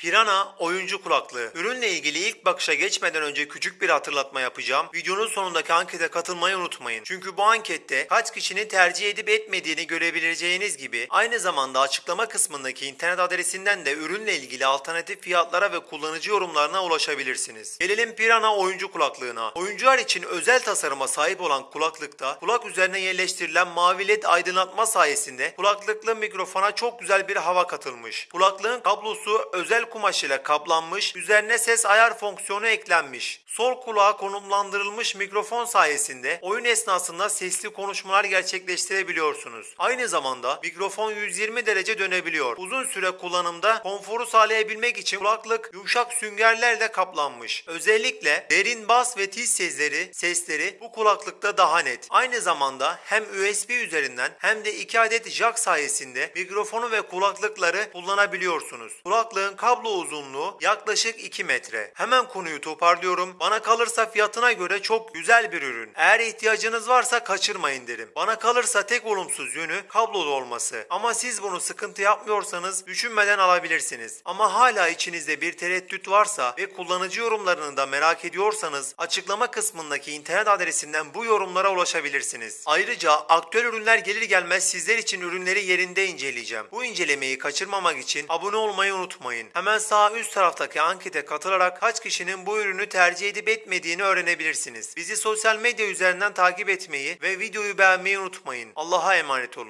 Pirana oyuncu kulaklığı. Ürünle ilgili ilk bakışa geçmeden önce küçük bir hatırlatma yapacağım. Videonun sonundaki ankete katılmayı unutmayın. Çünkü bu ankette kaç kişinin tercih edip etmediğini görebileceğiniz gibi aynı zamanda açıklama kısmındaki internet adresinden de ürünle ilgili alternatif fiyatlara ve kullanıcı yorumlarına ulaşabilirsiniz. Gelelim Pirana oyuncu kulaklığına. Oyuncular için özel tasarıma sahip olan kulaklıkta kulak üzerine yerleştirilen mavi led aydınlatma sayesinde kulaklıklı mikrofona çok güzel bir hava katılmış. Kulaklığın kablosu özel kumaş ile kaplanmış, üzerine ses ayar fonksiyonu eklenmiş. Sol kulağa konumlandırılmış mikrofon sayesinde oyun esnasında sesli konuşmalar gerçekleştirebiliyorsunuz. Aynı zamanda mikrofon 120 derece dönebiliyor. Uzun süre kullanımda konforu sağlayabilmek için kulaklık yumuşak süngerlerle kaplanmış. Özellikle derin bas ve tiz sesleri, sesleri bu kulaklıkta daha net. Aynı zamanda hem USB üzerinden hem de 2 adet jack sayesinde mikrofonu ve kulaklıkları kullanabiliyorsunuz. Kulaklığın kablo uzunluğu yaklaşık 2 metre. Hemen konuyu toparlıyorum. Bana kalırsa fiyatına göre çok güzel bir ürün. Eğer ihtiyacınız varsa kaçırmayın derim. Bana kalırsa tek olumsuz yönü kablolu olması. Ama siz bunu sıkıntı yapmıyorsanız düşünmeden alabilirsiniz. Ama hala içinizde bir tereddüt varsa ve kullanıcı yorumlarını da merak ediyorsanız açıklama kısmındaki internet adresinden bu yorumlara ulaşabilirsiniz. Ayrıca aktüel ürünler gelir gelmez sizler için ürünleri yerinde inceleyeceğim. Bu incelemeyi kaçırmamak için abone olmayı unutmayın. Hemen sağ üst taraftaki ankete katılarak kaç kişinin bu ürünü tercih edip etmediğini öğrenebilirsiniz. Bizi sosyal medya üzerinden takip etmeyi ve videoyu beğenmeyi unutmayın. Allah'a emanet olun.